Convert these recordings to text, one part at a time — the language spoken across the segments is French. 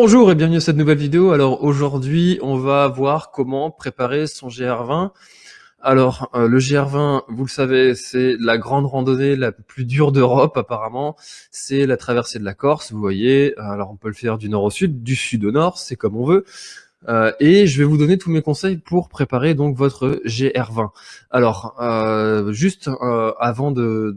Bonjour et bienvenue à cette nouvelle vidéo. Alors aujourd'hui, on va voir comment préparer son GR20. Alors euh, le GR20, vous le savez, c'est la grande randonnée la plus dure d'Europe apparemment. C'est la traversée de la Corse, vous voyez. Alors on peut le faire du nord au sud, du sud au nord, c'est comme on veut. Euh, et je vais vous donner tous mes conseils pour préparer donc votre GR20. Alors, euh, juste euh, avant de,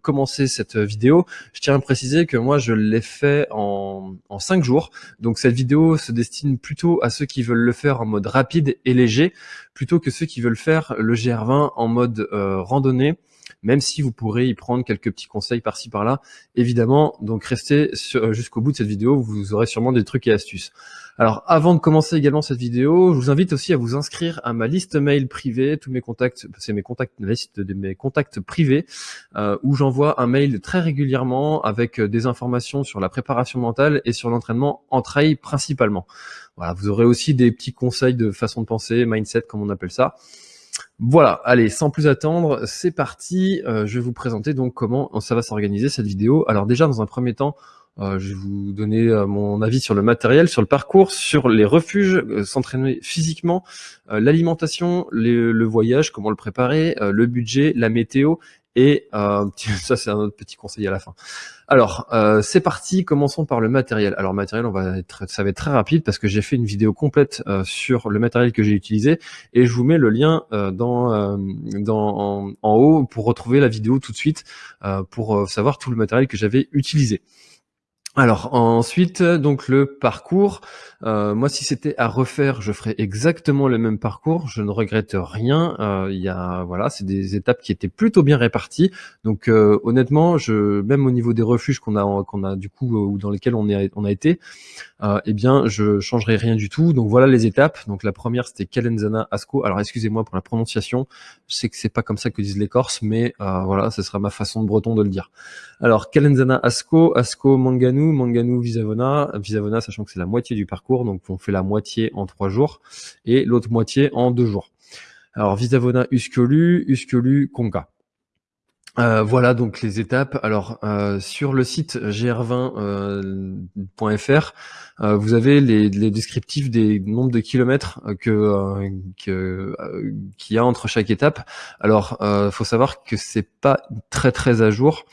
commencer cette vidéo, je tiens à préciser que moi je l'ai fait en, en 5 jours. Donc cette vidéo se destine plutôt à ceux qui veulent le faire en mode rapide et léger, plutôt que ceux qui veulent faire le GR20 en mode randonnée même si vous pourrez y prendre quelques petits conseils par-ci par-là. Évidemment, donc restez jusqu'au bout de cette vidéo, vous aurez sûrement des trucs et astuces. Alors avant de commencer également cette vidéo, je vous invite aussi à vous inscrire à ma liste mail privée, tous mes contacts, c'est mes contacts, la liste de mes contacts privés, euh, où j'envoie un mail très régulièrement avec euh, des informations sur la préparation mentale et sur l'entraînement en trail principalement. Voilà, vous aurez aussi des petits conseils de façon de penser, mindset comme on appelle ça. Voilà, allez, sans plus attendre, c'est parti. Euh, je vais vous présenter donc comment ça va s'organiser cette vidéo. Alors déjà, dans un premier temps, euh, je vais vous donner euh, mon avis sur le matériel, sur le parcours, sur les refuges, euh, s'entraîner physiquement, l'alimentation, le voyage, comment le préparer, le budget, la météo et ça c'est un autre petit conseil à la fin. Alors c'est parti, commençons par le matériel. Alors matériel, va être, ça va être très rapide parce que j'ai fait une vidéo complète sur le matériel que j'ai utilisé et je vous mets le lien dans, en, haut pour retrouver la vidéo tout de suite pour savoir tout le matériel que j'avais utilisé. Alors ensuite, donc le parcours. Euh, moi, si c'était à refaire, je ferais exactement le même parcours. Je ne regrette rien. Euh, y a voilà, c'est des étapes qui étaient plutôt bien réparties. Donc euh, honnêtement, je même au niveau des refuges qu'on a qu'on a du coup ou dans lesquels on est on a été, eh bien, je changerai rien du tout. Donc voilà les étapes. Donc la première c'était Calenzana Asco. Alors excusez-moi pour la prononciation. Je sais que c'est pas comme ça que disent les Corses, mais voilà, ce sera ma façon de breton de le dire. Alors Calenzana Asco, Asco Manganu Manganu, Visavona. Visavona, sachant que c'est la moitié du parcours, donc on fait la moitié en trois jours et l'autre moitié en deux jours. Alors Visavona, Uskolu, Uskolu, Konka. Euh, voilà donc les étapes. Alors euh, sur le site gr20.fr, euh, vous avez les, descriptifs des nombres de kilomètres que qu'il y a entre chaque étape. Alors faut savoir que c'est pas très très à jour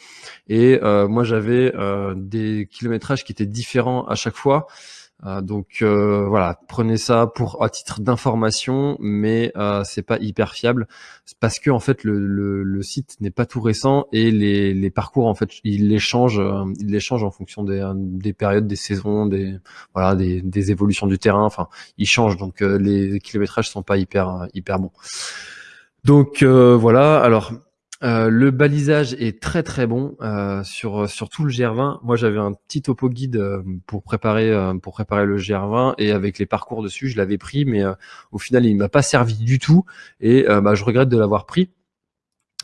et moi j'avais des kilométrages qui étaient différents à chaque fois. Euh, donc euh, voilà, prenez ça pour à titre d'information, mais euh, c'est pas hyper fiable parce que en fait le, le, site n'est pas tout récent et les, les parcours en fait il les change, il les change en fonction des, des périodes, des saisons, des voilà des, des évolutions du terrain. Enfin, il change donc les kilométrages sont pas hyper hyper bons. Donc voilà, alors euh, le balisage est très très bon euh, sur sur tout le GR20. Moi, j'avais un petit topo guide euh, pour préparer pour préparer le GR20 et avec les parcours dessus, je l'avais pris, mais au final, il m'a pas servi du tout et bah, je regrette de l'avoir pris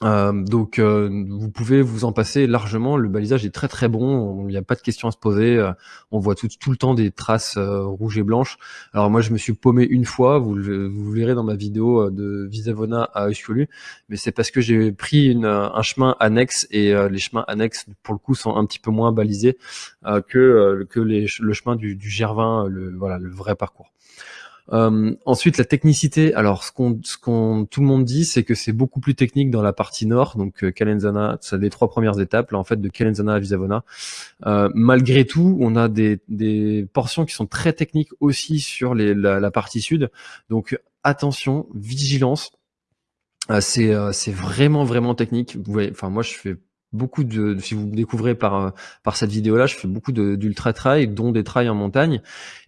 euh, donc euh, vous pouvez vous en passer largement, le balisage est très très bon, il n'y a pas de question à se poser, euh, on voit tout, le temps des traces rouges et blanches. Alors moi je me suis paumé une fois, vous, vous verrez dans ma vidéo de Visavona à Uskulu, mais c'est parce que j'ai pris une, un chemin annexe et les chemins annexes pour le coup sont un petit peu moins balisés que, le chemin du, du Gervin, le, voilà, le vrai parcours. Euh, ensuite, la technicité. Alors, ce qu'on, ce qu'on, tout le monde dit, c'est que c'est beaucoup plus technique dans la partie nord. Donc, euh, Calenzana, c'est les trois premières étapes, là, en fait, de Calenzana à Visavona. Euh, malgré tout, on a des, des portions qui sont très techniques aussi sur les, la, la partie sud. Donc, attention, vigilance. Euh, c'est, euh, c'est vraiment, vraiment technique. Vous voyez, enfin, moi, je fais beaucoup de, si vous me découvrez par, par cette vidéo là, je fais beaucoup d'ultra trail, dont des trails en montagne.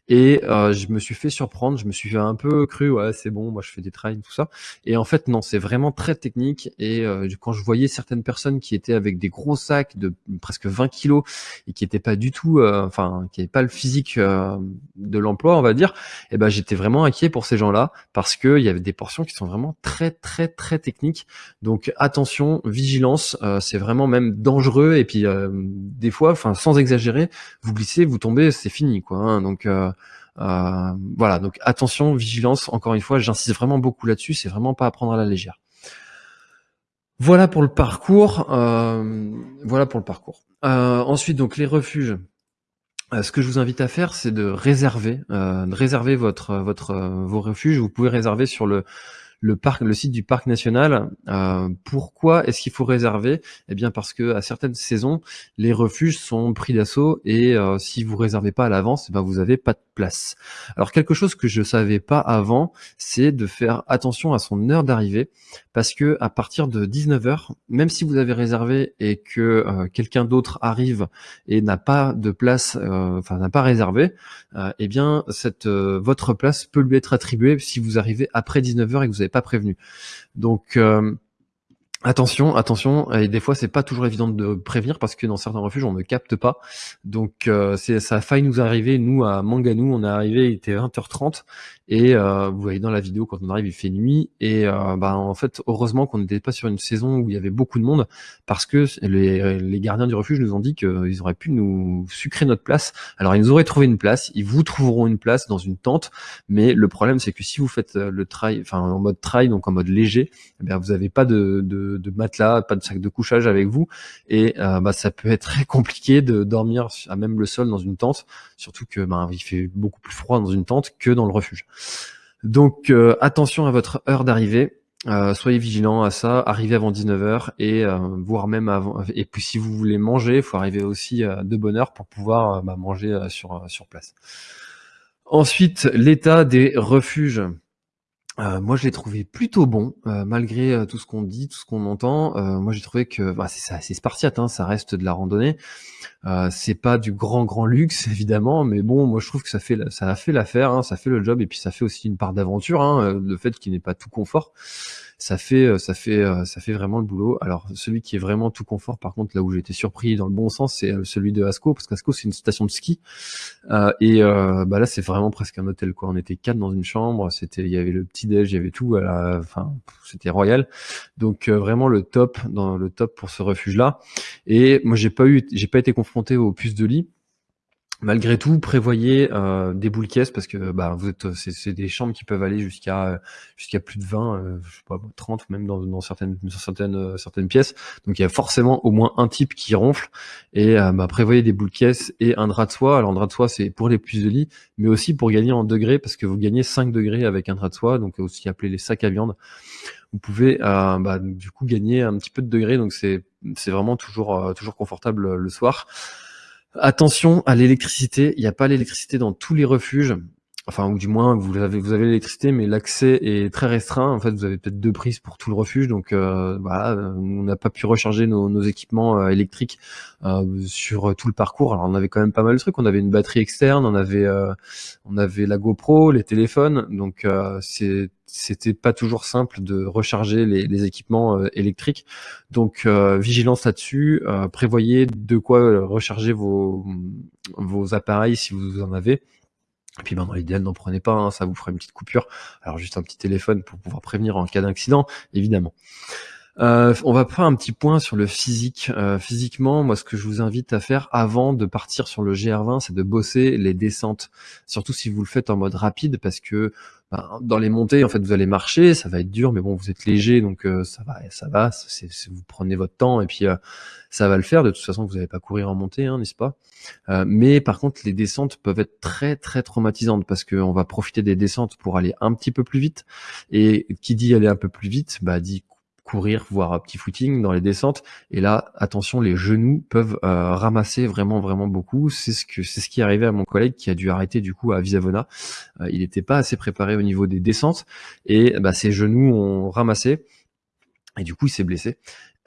Et euh, je me suis fait surprendre, je me suis fait un peu cru, ouais c'est bon, moi je fais des trails, tout ça. Et en fait non, c'est vraiment très technique. Et euh, quand je voyais certaines personnes qui étaient avec des gros sacs de presque 20 kilos et qui n'étaient pas du tout, euh, enfin qui n'avaient pas le physique euh, de l'emploi, on va dire, eh ben j'étais vraiment inquiet pour ces gens-là parce qu'il y avait des portions qui sont vraiment très très très techniques. Donc attention, vigilance, euh, c'est vraiment même dangereux. Et puis des fois, enfin sans exagérer, vous glissez, vous tombez, c'est fini quoi. Hein. donc euh, voilà, donc attention, vigilance, encore une fois, j'insiste vraiment beaucoup là-dessus, c'est vraiment pas à prendre à la légère. Voilà pour le parcours. Euh, voilà pour le parcours. Euh, ensuite, donc les refuges. Euh, ce que je vous invite à faire, c'est de réserver, euh, de réserver votre, votre, vos refuges. Vous pouvez réserver sur le, le parc, le site du parc national. Euh, pourquoi est-ce qu'il faut réserver? Eh bien parce que à certaines saisons, les refuges sont pris d'assaut et euh, si vous réservez pas à l'avance, eh ben vous avez pas de place. Alors quelque chose que je savais pas avant, c'est de faire attention à son heure d'arrivée parce que à partir de 19h, même si vous avez réservé et que euh, quelqu'un d'autre arrive et n'a pas de place, enfin n'a pas réservé, eh bien cette votre place peut lui être attribuée si vous arrivez après 19h et que vous pas prévenu. Donc euh, Attention, attention, et des fois c'est pas toujours évident de prévenir parce que dans certains refuges on ne capte pas. Donc euh, c'est ça a failli nous arriver, nous à Manganou, on est arrivé, il était 20h30 et euh, vous voyez dans la vidéo quand on arrive il fait nuit et euh, bah, en fait heureusement qu'on n'était pas sur une saison où il y avait beaucoup de monde parce que les, les gardiens du refuge nous ont dit qu'ils auraient pu nous sucrer notre place. Alors ils nous auraient trouvé une place, ils vous trouveront une place dans une tente, mais le problème c'est que si vous faites le trail, enfin en mode trail donc en mode léger, eh bien vous n'avez pas de, de de, matelas, pas de sac de couchage avec vous, et euh, bah, ça peut être très compliqué de dormir à même le sol dans une tente, surtout que bah, il fait beaucoup plus froid dans une tente que dans le refuge. Donc euh, attention à votre heure d'arrivée. Euh, soyez vigilant à ça, arrivez avant 19h et voire même avant. Et puis si vous voulez manger, il faut arriver aussi de bonne heure pour pouvoir bah, manger sur, sur place. Ensuite, l'état des refuges. Euh, moi, je l'ai trouvé plutôt bon, euh, malgré euh, tout ce qu'on dit, tout ce qu'on entend. moi, j'ai trouvé que bah, c'est assez spartiate, hein, ça reste de la randonnée. c'est pas du grand grand luxe évidemment, mais bon, moi je trouve que ça fait ça a fait l'affaire, hein, ça fait le job et puis ça fait aussi une part d'aventure, hein, le fait qu'il n'est pas tout confort ça fait euh, ça fait euh, ça fait vraiment le boulot. Alors celui qui est vraiment tout confort, par contre, là où j'ai été surpris dans le bon sens, c'est euh, celui de Asco, parce qu'Asco c'est une station de ski et bah là c'est vraiment presque un hôtel quoi. On était quatre dans une chambre, c'était il y avait le petit déj, il y avait tout, enfin c'était royal. Donc vraiment le top dans le top pour ce refuge là. Et moi j'ai pas eu j'ai pas été confronté aux puces de lit Malgré tout, prévoyez euh, des boules caisses parce que bah, vous êtes, c'est, des chambres qui peuvent aller jusqu'à jusqu'à plus de 20, euh, je sais pas, 30 même dans, dans certaines certaines euh, certaines pièces. Donc il y a forcément au moins un type qui ronfle et bah, prévoyez des boules caisses et un drap de soie. Alors un drap de soie c'est pour les puces de lit, mais aussi pour gagner en degrés parce que vous gagnez 5 degrés avec un drap de soie, donc aussi appelé les sacs à viande. Vous pouvez bah, du coup gagner un petit peu de degrés, donc c'est c'est vraiment toujours toujours confortable le soir. Attention à l'électricité, il n'y a pas l'électricité dans tous les refuges. Enfin, ou du moins, vous avez, vous avez l'électricité, mais l'accès est très restreint. En fait, vous avez peut-être deux prises pour tout le refuge, donc euh, voilà, on n'a pas pu recharger nos, équipements euh, électriques euh, sur tout le parcours. Alors, on avait quand même pas mal de trucs. On avait une batterie externe, on avait, on avait la GoPro, les téléphones, donc c'est c'était pas toujours simple de recharger les, équipements euh, électriques. Donc euh, vigilance là-dessus, euh, prévoyez de quoi recharger vos, vos appareils si vous en avez. Et puis ben, dans l'idéal, n'en prenez pas, hein, ça vous fera une petite coupure. Alors juste un petit téléphone pour pouvoir prévenir en cas d'accident, évidemment. Euh, on va faire un petit point sur le physique. Euh, physiquement, moi, ce que je vous invite à faire avant de partir sur le GR20, c'est de bosser les descentes. Surtout si vous le faites en mode rapide, parce que ben, dans les montées, en fait, vous allez marcher, ça va être dur, mais bon, vous êtes léger, donc euh, ça va, ça va. vous prenez votre temps et puis ça va le faire. De toute façon, vous n'allez pas courir en montée, hein, n'est-ce pas? Mais par contre, les descentes peuvent être très très traumatisantes parce qu'on va profiter des descentes pour aller un petit peu plus vite. Et qui dit aller un peu plus vite, bah dit courir, voire un petit footing dans les descentes. Et là, attention, les genoux peuvent euh, ramasser vraiment, vraiment beaucoup. C'est ce que c'est ce qui est arrivé à mon collègue qui a dû arrêter du coup à Visavona. Euh, il n'était pas assez préparé au niveau des descentes et bah, ses genoux ont ramassé. Et du coup, il s'est blessé.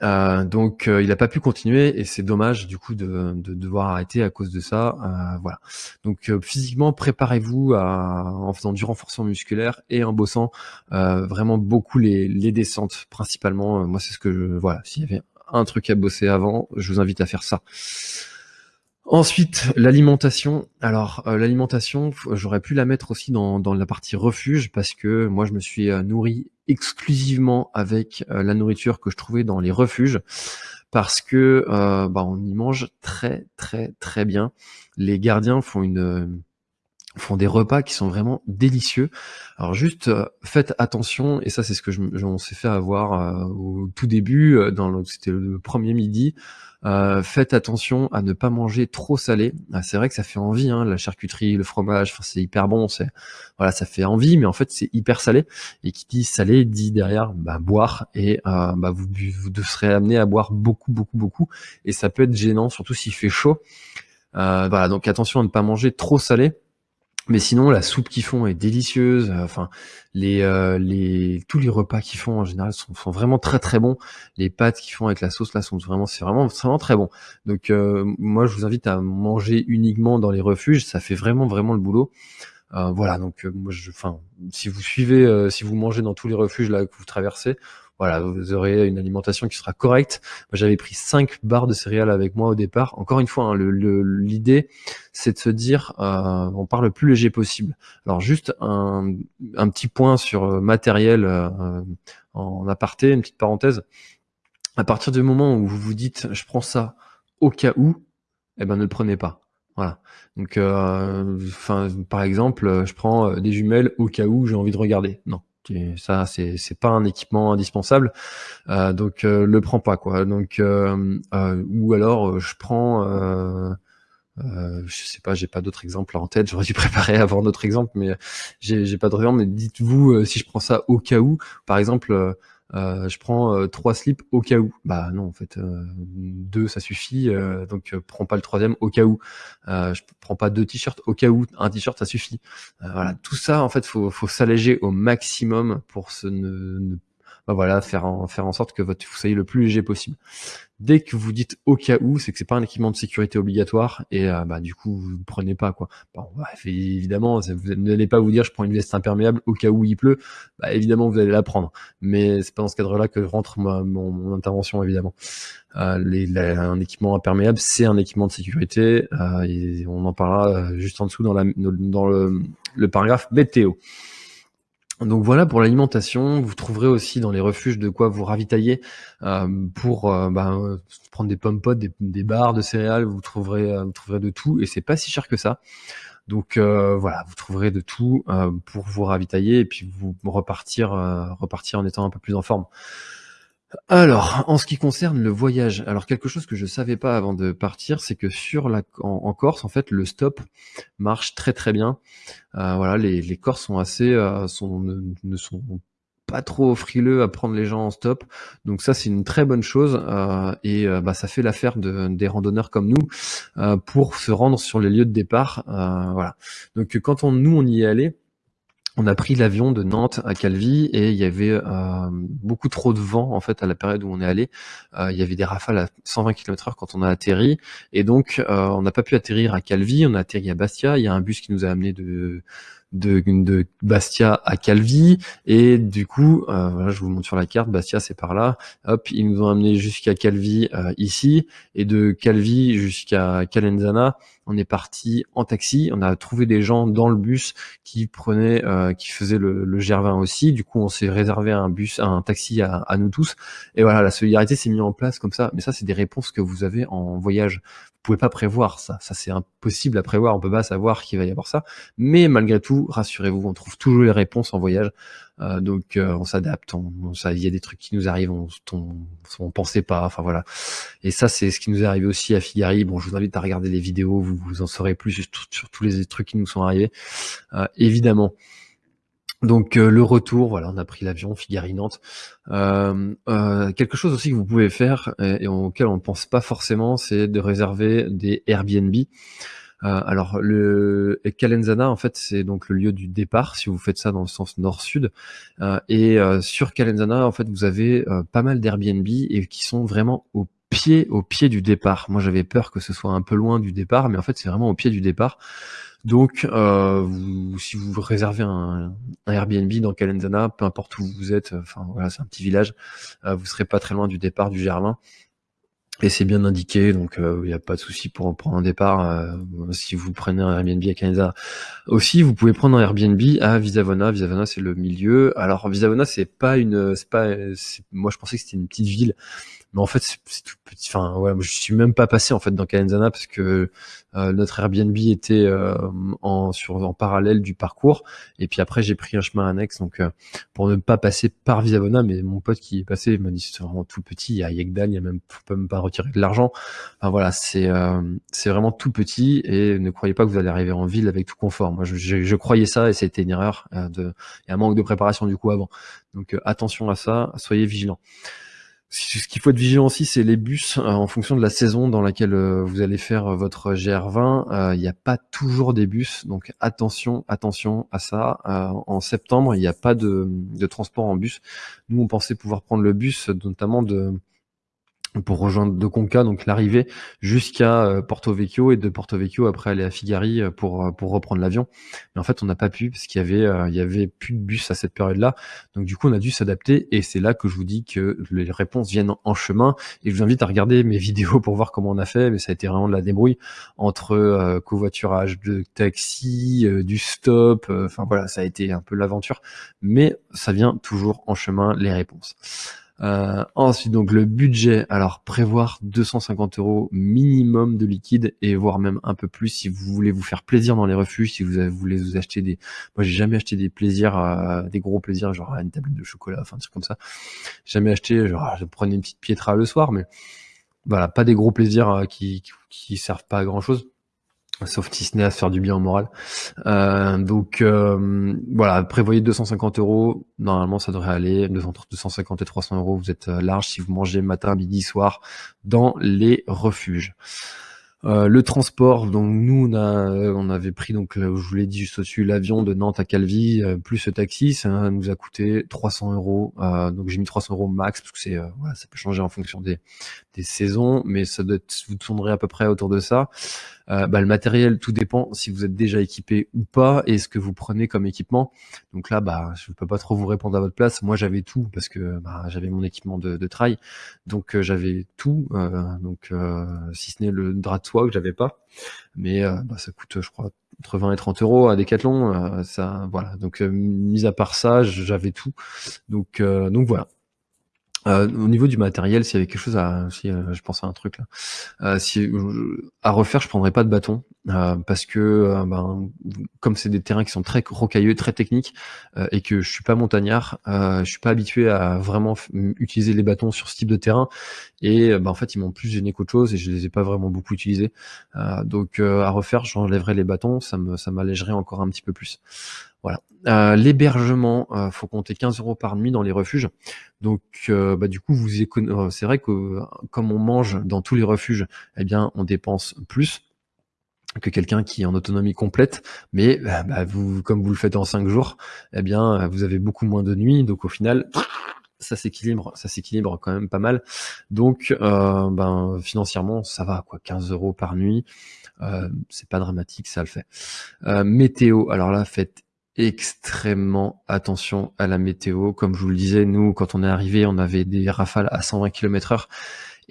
Euh, donc euh, il n'a pas pu continuer et c'est dommage du coup de, de, devoir arrêter à cause de ça. Euh, voilà. Donc physiquement, préparez-vous en faisant du renforcement musculaire et en bossant vraiment beaucoup les, les descentes principalement. moi c'est ce que je voilà. S'il y avait un truc à bosser avant, je vous invite à faire ça. Ensuite, l'alimentation. Alors, l'alimentation, j'aurais pu la mettre aussi dans, la partie refuge parce que moi, je me suis nourri exclusivement avec euh, la nourriture que je trouvais dans les refuges parce que bah, on y mange très très très bien. Les gardiens font une font des repas qui sont vraiment délicieux. Alors juste faites attention et ça c'est ce que je, on s'est fait avoir au tout début dans c'était le premier midi euh, faites attention à ne pas manger trop salé. Ah, c'est vrai que ça fait envie, hein, la charcuterie, le fromage, c'est hyper bon, c'est voilà, ça fait envie, mais en fait c'est hyper salé. Et qui dit salé dit derrière bah, boire et euh, bah, vous, vous serez amené à boire beaucoup, beaucoup, beaucoup. Et ça peut être gênant, surtout s'il fait chaud. Euh, voilà, donc attention à ne pas manger trop salé. Mais sinon, la soupe qu'ils font est délicieuse. Euh, enfin, les, euh, les, tous les repas qu'ils font en général sont, vraiment très très bons. Les pâtes qu'ils font avec la sauce là sont vraiment, c'est vraiment, vraiment très bon. Donc euh, moi, je vous invite à manger uniquement dans les refuges. Ça fait vraiment vraiment le boulot. voilà. Donc moi, je, enfin, si vous suivez, si vous mangez dans tous les refuges là que vous traversez, voilà, vous aurez une alimentation qui sera correcte. Moi, j'avais pris 5 barres de céréales avec moi au départ. Encore une fois, hein, l'idée, c'est de se dire, euh, on part le plus léger possible. Alors, juste un, petit point sur euh, matériel euh, en aparté, une petite parenthèse. À partir du moment où vous vous dites, je prends ça au cas où, eh ben, ne le prenez pas. Voilà. Donc, enfin, par exemple, je prends des jumelles au cas où j'ai envie de regarder. Non, ça, c'est c'est pas un équipement indispensable, euh, donc euh, le prends pas quoi. Donc euh, ou alors je prends, je sais pas, j'ai pas d'autres exemples en tête. J'aurais dû préparer avant d'autres exemples, mais j'ai pas d'autres exemples. Mais dites-vous si je prends ça au cas où, par exemple euh, je prends euh, trois slips au cas où. Bah non, en fait, euh, deux ça suffit. donc prends pas le troisième au cas où. je prends pas deux t-shirts au cas où. Un t-shirt ça suffit. voilà, tout ça en fait, faut, faut s'alléger au maximum pour se ne, ne bah voilà, faire en, faire en sorte que votre, vous soyez le plus léger possible. Dès que vous dites au cas où, c'est que c'est pas un équipement de sécurité obligatoire et euh, bah du coup vous ne prenez pas quoi. Bon, évidemment, vous n'allez pas vous dire je prends une veste imperméable au cas où il pleut. Bah évidemment vous allez la prendre, mais c'est pas dans ce cadre-là que rentre mon, intervention évidemment. Euh, un équipement imperméable, c'est un équipement de sécurité euh, on en parlera juste en dessous dans, la, dans le, le paragraphe météo. Donc voilà pour l'alimentation. Vous trouverez aussi dans les refuges de quoi vous ravitailler euh, pour euh, bah, euh, prendre des pommes potes, des, des, barres de céréales. Vous trouverez, vous trouverez de tout et c'est pas si cher que ça. Donc voilà, vous trouverez de tout pour vous ravitailler et puis vous repartir, repartir en étant un peu plus en forme. Alors, en ce qui concerne le voyage, alors quelque chose que je savais pas avant de partir, c'est que sur la en, Corse, en fait, le stop marche très très bien. Euh, voilà, les, les Corses sont assez euh, sont ne, sont pas trop frileux à prendre les gens en stop. Donc ça, c'est une très bonne chose euh, et bah, ça fait l'affaire de, des randonneurs comme nous pour se rendre sur les lieux de départ. voilà. Donc quand on nous on y est allé, on a pris l'avion de Nantes à Calvi et il y avait euh, beaucoup trop de vent en fait à la période où on est allé. Euh, il y avait des rafales à 120 km/h quand on a atterri et donc euh, on n'a pas pu atterrir à Calvi. On a atterri à Bastia. Il y a un bus qui nous a amené de de, de Bastia à Calvi et du coup voilà je vous montre sur la carte Bastia c'est par là hop ils nous ont amené jusqu'à Calvi ici et de Calvi jusqu'à Calenzana on est parti en taxi, on a trouvé des gens dans le bus qui prenaient, euh, qui faisaient le, le Gervin aussi. Du coup, on s'est réservé un bus, un taxi à, à, nous tous. Et voilà, la solidarité s'est mise en place comme ça. Mais ça, c'est des réponses que vous avez en voyage. Vous pouvez pas prévoir ça. Ça, c'est impossible à prévoir. On peut pas savoir qu'il va y avoir ça. Mais malgré tout, rassurez-vous, on trouve toujours les réponses en voyage. Euh, donc euh, on s'adapte, on, il y a des trucs qui nous arrivent, on, on, on pensait pas, enfin voilà. Et ça c'est ce qui nous est arrivé aussi à Figari. Bon, je vous invite à regarder les vidéos, vous, vous en saurez plus sur, tous les trucs qui nous sont arrivés, euh, évidemment. Donc le retour, voilà, on a pris l'avion Figari Nantes. quelque chose aussi que vous pouvez faire et, et auquel on ne pense pas forcément, c'est de réserver des Airbnb. Euh, alors le Calenzana en fait c'est donc le lieu du départ si vous faites ça dans le sens nord-sud euh, et euh, sur Calenzana en fait vous avez pas mal d'Airbnb et qui sont vraiment au pied au pied du départ. Moi j'avais peur que ce soit un peu loin du départ mais en fait c'est vraiment au pied du départ. Donc, si vous réservez un, Airbnb dans Calenzana, peu importe où vous êtes, enfin voilà, c'est un petit village, vous serez pas très loin du départ du Germain et c'est bien indiqué, donc il euh, n'y a pas de souci pour prendre un départ. Euh, si vous prenez un Airbnb à Canada Aussi, vous pouvez prendre un Airbnb à Visavona. Visavona, c'est le milieu. Alors, Visavona, c'est pas une, c'est pas, moi, je pensais que c'était une petite ville mais en fait c'est tout petit. Enfin ouais je suis même pas passé en fait dans Calenzana parce que euh, notre Airbnb était euh, en sur en parallèle du parcours. Et puis après j'ai pris un chemin annexe. Donc euh, pour ne pas passer par Visavona mais mon pote qui est passé m'a dit c'est vraiment tout petit. Il y a Yegdan il y a même faut même pas retirer de l'argent. Enfin voilà c'est c'est vraiment tout petit. Et ne croyez pas que vous allez arriver en ville avec tout confort. Moi je, je, je croyais ça et c'était une erreur de il y a un manque de préparation du coup avant. Donc attention à ça. Soyez vigilants ce qu'il faut être vigilant aussi, c'est les bus euh, en fonction de la saison dans laquelle euh, vous allez faire euh, votre GR20. Il n'y a pas toujours des bus, donc attention, attention à ça. en septembre, il n'y a pas de, de, transport en bus. Nous, on pensait pouvoir prendre le bus, notamment de pour rejoindre de Conca, donc l'arrivée jusqu'à euh, Porto Vecchio et de Porto Vecchio après aller à Figari euh, pour euh, pour reprendre l'avion. Mais en fait, on n'a pas pu parce qu'il y avait il y avait plus de bus à cette période-là. Donc du coup, on a dû s'adapter et c'est là que je vous dis que les réponses viennent en chemin et je vous invite à regarder mes vidéos pour voir comment on a fait. Mais ça a été vraiment de la débrouille entre covoiturage de taxi, du stop. Enfin voilà, ça a été un peu l'aventure. Mais ça vient toujours en chemin les réponses. Euh, ensuite, donc le budget, alors prévoir 250 euros minimum de liquide et voire même un peu plus si vous voulez vous faire plaisir dans les refuges, si vous voulez vous acheter des... Moi, j'ai jamais acheté des plaisirs, euh, des gros plaisirs, genre une tablette de chocolat, enfin, un truc comme ça. Jamais acheté, genre, je prenais une petite piétra le soir, mais voilà, pas des gros plaisirs euh, qui, qui, qui servent pas à grand chose sauf si ce n'est à se faire du bien au moral. Euh, donc euh, voilà, prévoyez 250 euros. Normalement, ça devrait aller. Entre 250 et 300 euros, vous êtes euh, large si vous mangez matin, midi, soir dans les refuges. Le transport, donc nous on avait pris donc je vous l'ai dit juste au-dessus l'avion de Nantes à Calvi plus ce taxi, ça nous a coûté 300 euros. donc j'ai mis 300 euros max parce que c'est voilà, ça peut changer en fonction des, des saisons, mais ça doit être, vous tournerez à peu près autour de ça. Euh, bah, le matériel, tout dépend si vous êtes déjà équipé ou pas et ce que vous prenez comme équipement. Donc là, bah, je peux pas trop vous répondre à votre place. Moi, j'avais tout parce que bah, j'avais mon équipement de, de trail, donc euh, j'avais tout. Euh, donc si ce n'est le drap de soie que j'avais pas, mais ça coûte, je crois, entre 20 et 30 euros à Decathlon. ça, voilà. Donc mis à part ça, j'avais tout. Donc donc voilà. Euh, au niveau du matériel, s'il y avait quelque chose à, si euh, je pense à un truc là, euh, si à refaire, je prendrais pas de bâton parce que ben, comme c'est des terrains qui sont très rocailleux, très techniques et que je suis pas montagnard, je suis pas habitué à vraiment utiliser les bâtons sur ce type de terrain et ben, en fait ils m'ont plus gêné qu'autre chose et je les ai pas vraiment beaucoup utilisés. donc à refaire, j'enlèverais les bâtons, ça me ça m'allégerait encore un petit peu plus. Voilà. Euh, L'hébergement, euh, faut compter 15 euros par nuit dans les refuges. Donc, euh, bah, du coup, vous euh, c'est vrai que comme on mange dans tous les refuges, eh bien, on dépense plus que quelqu'un qui est en autonomie complète, mais bah, vous, comme vous le faites en 5 jours, eh bien, vous avez beaucoup moins de nuits. Donc, au final, ça s'équilibre, ça s'équilibre quand même pas mal. Donc, ben, financièrement, ça va quoi, 15 euros par nuit. c'est pas dramatique, ça le fait. météo, alors là, faites extrêmement attention à la météo. Comme je vous le disais, nous, quand on est arrivé, on avait des rafales à 120 km heure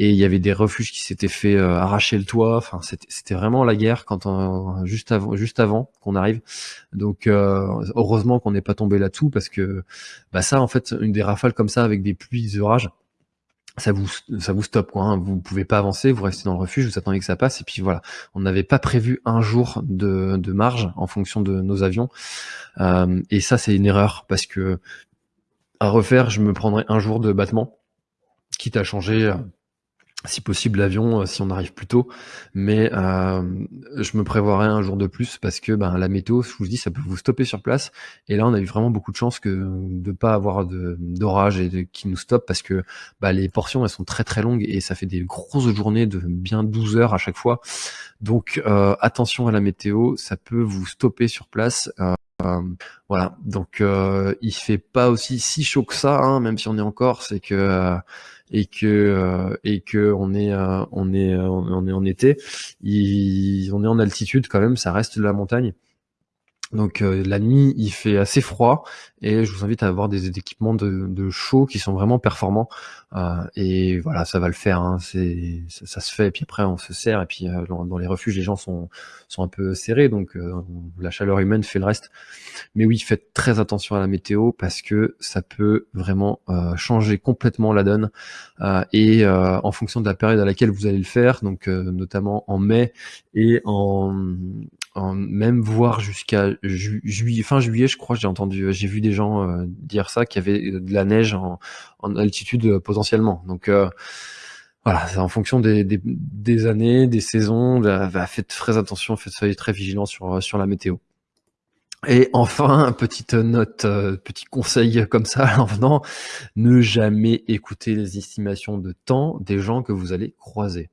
et il y avait des refuges qui s'étaient fait euh, arracher le toit. Enfin, c'était vraiment la guerre quand on, juste avant, juste avant qu'on arrive. Donc, euh, heureusement qu'on n'est pas tombé là-dessous parce que bah ça, en fait, une des rafales comme ça avec des pluies, des orages, ça vous ça vous stoppe quoi. Hein. Vous pouvez pas avancer, vous restez dans le refuge, vous attendez que ça passe et puis voilà. On n'avait pas prévu un jour de, de, marge en fonction de nos avions euh, et ça c'est une erreur parce que à refaire, je me prendrais un jour de battement, quitte à changer euh, si possible l'avion euh, si on arrive plus tôt. Mais euh, je me prévoirai un jour de plus parce que ben, la météo je vous dis ça peut vous stopper sur place. Et là on a eu vraiment beaucoup de chance que de pas avoir d'orage et de, qui nous stoppe parce que bah, les portions elles sont très très longues et ça fait des grosses journées de bien 12 heures à chaque fois. Donc euh, attention à la météo ça peut vous stopper sur place. Voilà, donc euh, il fait pas aussi si chaud que ça, hein, même si on est encore, c'est que et que euh, et que on est euh, on est on est en été, il, on est en altitude quand même, ça reste de la montagne. Donc la nuit, il fait assez froid et je vous invite à avoir des, équipements de, de show qui sont vraiment performants. et voilà, ça va le faire. Hein. c'est ça, se fait. Et puis après, on se sert. Et puis dans, les refuges, les gens sont sont un peu serrés, donc la chaleur humaine fait le reste. Mais oui, faites très attention à la météo parce que ça peut vraiment changer complètement la donne. et en fonction de la période à laquelle vous allez le faire, donc notamment en mai et en même voir jusqu'à juillet, fin juillet, je crois, j'ai entendu, j'ai vu des gens euh, dire ça, qu'il y avait de la neige en, altitude euh, potentiellement. Donc euh, voilà, c'est en fonction des, des, années, des saisons. faites très attention, faites soyez très vigilant sur sur la météo. Et enfin, petite note, petit conseil comme ça en venant, ne jamais écouter les estimations de temps des gens que vous allez croiser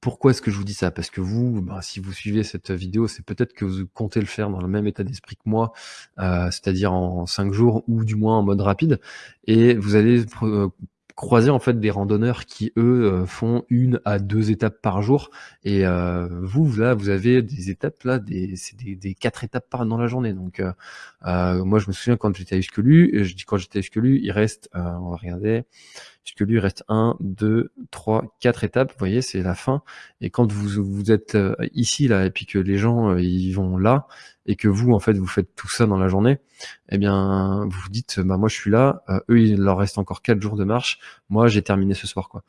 pourquoi est-ce que je vous dis ça? Parce que vous, bah, si vous suivez cette vidéo, c'est peut-être que vous comptez le faire dans le même état d'esprit que moi, euh, c'est-à-dire en 5 jours ou du moins en mode rapide, et vous allez euh, croiser en fait des randonneurs qui eux euh, font une à deux étapes par jour. Et vous là vous avez des étapes là des c'est des, quatre étapes par dans la journée. Donc moi je me souviens quand j'étais à Uskelu je dis quand j'étais à il reste on va regarder puisque lui il reste 1, 2, 3, 4 étapes, vous voyez, c'est la fin. Et quand vous, vous êtes euh, ici, là, et puis que les gens, euh, ils vont là, et que vous, en fait, vous faites tout ça dans la journée, eh bien, vous vous dites, bah moi je suis là, euh, eux, il leur reste encore 4 jours de marche, moi j'ai terminé ce soir, quoi.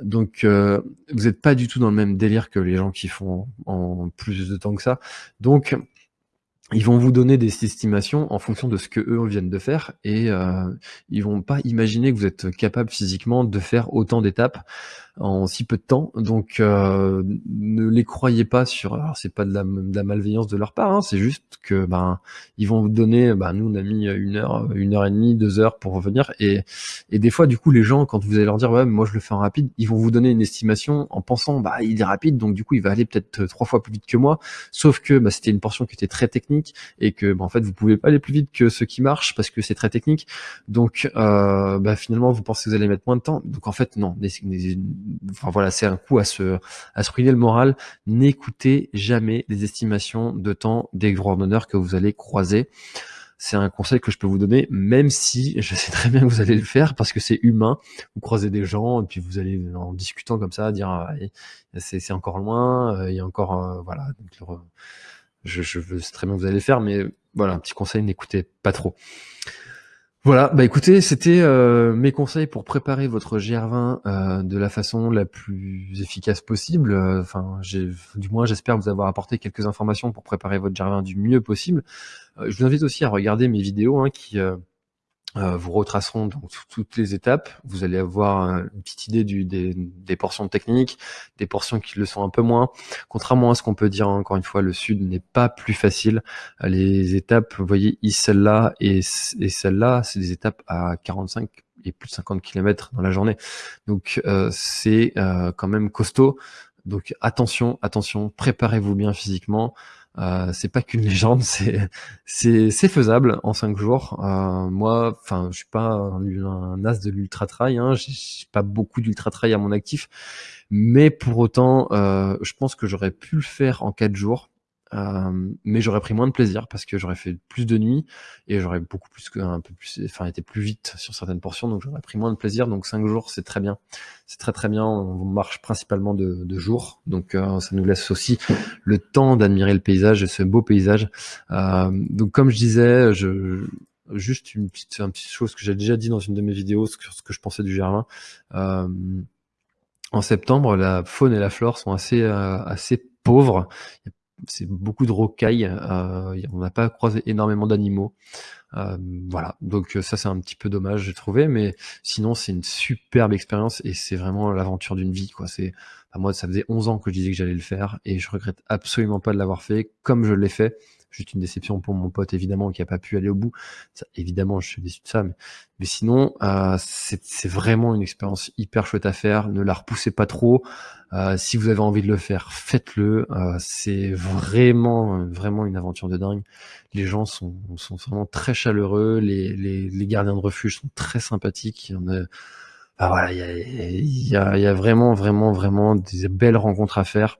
Donc, vous n'êtes pas du tout dans le même délire que les gens qui font en plus de temps que ça. Donc, ils vont vous donner des estimations en fonction de ce que eux viennent de faire et euh, ils vont pas imaginer que vous êtes capable physiquement de faire autant d'étapes en si peu de temps. Donc euh, ne les croyez pas sur. Alors c'est pas de la, de la, malveillance de leur part, hein, c'est juste que ben ils vont vous donner. Ben, nous on a mis une heure, une heure et demie, deux heures pour revenir et et des fois du coup les gens quand vous allez leur dire ouais moi je le fais en rapide, ils vont vous donner une estimation en pensant bah il est rapide donc du coup il va aller peut-être trois fois plus vite que moi. Sauf que bah, c'était une portion qui était très technique et que bah, en fait vous pouvez pas aller plus vite que ce qui marche parce que c'est très technique. Donc euh, bah, finalement vous pensez que vous allez mettre moins de temps. Donc en fait non enfin voilà, c'est un coup à se, à ruiner le moral. N'écoutez jamais les estimations de temps des randonneurs que vous allez croiser. C'est un conseil que je peux vous donner, même si je sais très bien que vous allez le faire parce que c'est humain. Vous croisez des gens et puis vous allez en discutant comme ça dire ah, c'est encore loin, euh, il y a encore euh, voilà. je, je veux très bien que vous allez le faire, mais voilà, un petit conseil, n'écoutez pas trop. Voilà, bah écoutez, c'était euh, mes conseils pour préparer votre GR20 euh, de la façon la plus efficace possible. Euh, enfin, du moins, j'espère vous avoir apporté quelques informations pour préparer votre GR20 du mieux possible. je vous invite aussi à regarder mes vidéos hein, qui euh, vous retracerons donc toutes les étapes. Vous allez avoir euh, une petite idée du, des, des, portions techniques, des portions qui le sont un peu moins. Contrairement à ce qu'on peut dire, encore une fois, le sud n'est pas plus facile. Euh, les étapes, vous voyez, celle-là et, celle-là, c'est des étapes à 45 et plus de 50 km dans la journée. Donc c'est quand même costaud. Donc attention, attention, préparez-vous bien physiquement. Euh, c'est pas qu'une légende, c'est c'est faisable en cinq jours. Euh, moi, enfin, je suis pas un, as de l'ultra trail, hein, j'ai pas beaucoup d'ultra trail à mon actif, mais pour autant, euh, je pense que j'aurais pu le faire en quatre jours. Euh, mais j'aurais pris moins de plaisir parce que j'aurais fait plus de nuits et j'aurais beaucoup plus un peu plus enfin été plus vite sur certaines portions donc j'aurais pris moins de plaisir. Donc cinq jours c'est très bien. C'est très très bien. On marche principalement de, de jour. Donc euh, ça nous laisse aussi le temps d'admirer le paysage et ce beau paysage. Euh, donc comme je disais je juste une petite, une petite chose que j'ai déjà dit dans une de mes vidéos sur ce que je pensais du Germain euh, en septembre, la faune et la flore sont assez assez pauvres. C'est beaucoup de rocailles, euh, on n'a pas croisé énormément d'animaux. Euh, voilà, donc euh, ça c'est un petit peu dommage j'ai trouvé, mais sinon c'est une superbe expérience et c'est vraiment l'aventure d'une vie quoi. C'est, moi ça faisait 11 ans que je disais que j'allais le faire et je regrette absolument pas de l'avoir fait comme je l'ai fait. Juste une déception pour mon pote, évidemment, qui a pas pu aller au bout. Ça, évidemment, je suis déçu de ça, mais, sinon, euh, c'est vraiment une expérience hyper chouette à faire. Ne la repoussez pas trop. Euh, si vous avez envie de le faire, faites-le. Euh, c'est vraiment, vraiment une aventure de dingue. Les gens sont, sont vraiment très chaleureux. Les, les, les gardiens de refuge sont très sympathiques. Il y en a, voilà, il y a, y, a, y a vraiment, vraiment, vraiment des belles rencontres à faire.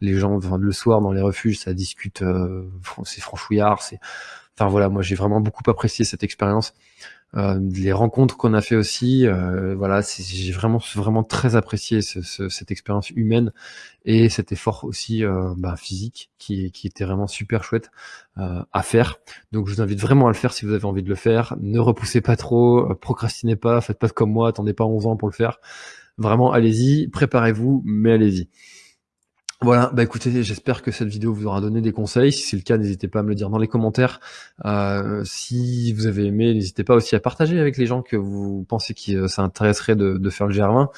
Les gens, enfin, le soir dans les refuges, ça discute, euh, c'est franchouillard, c'est, enfin voilà, moi j'ai vraiment beaucoup apprécié cette expérience. Euh, les rencontres qu'on a fait aussi, euh, voilà, j'ai vraiment vraiment très apprécié ce, ce, cette expérience humaine et cet effort aussi euh, bah, physique qui, qui était vraiment super chouette euh, à faire. Donc je vous invite vraiment à le faire si vous avez envie de le faire. Ne repoussez pas trop, procrastinez pas, faites pas comme moi, attendez pas 11 ans pour le faire. Vraiment, allez-y, préparez-vous, mais allez-y. Voilà, bah écoutez, j'espère que cette vidéo vous aura donné des conseils. Si c'est le cas, n'hésitez pas à me le dire dans les commentaires. Euh, si vous avez aimé, n'hésitez pas aussi à partager avec les gens que vous pensez que ça intéresserait de, de faire le GR20.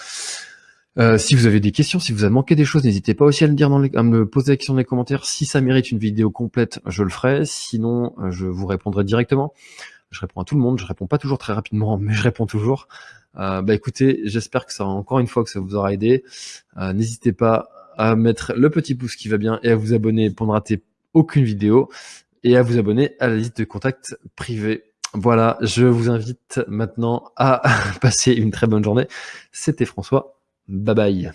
Euh, si vous avez des questions, si vous avez manqué des choses, n'hésitez pas aussi à, le dire dans les, à me poser la question dans les commentaires. Si ça mérite une vidéo complète, je le ferai. Sinon, je vous répondrai directement. Je réponds à tout le monde, je réponds pas toujours très rapidement, mais je réponds toujours. Euh, bah écoutez, j'espère que ça, encore une fois, que ça vous aura aidé. Euh, n'hésitez pas à mettre le petit pouce qui va bien et à vous abonner pour ne rater aucune vidéo et à vous abonner à la liste de contacts privés. Voilà, je vous invite maintenant à passer une très bonne journée. C'était François. Bye bye.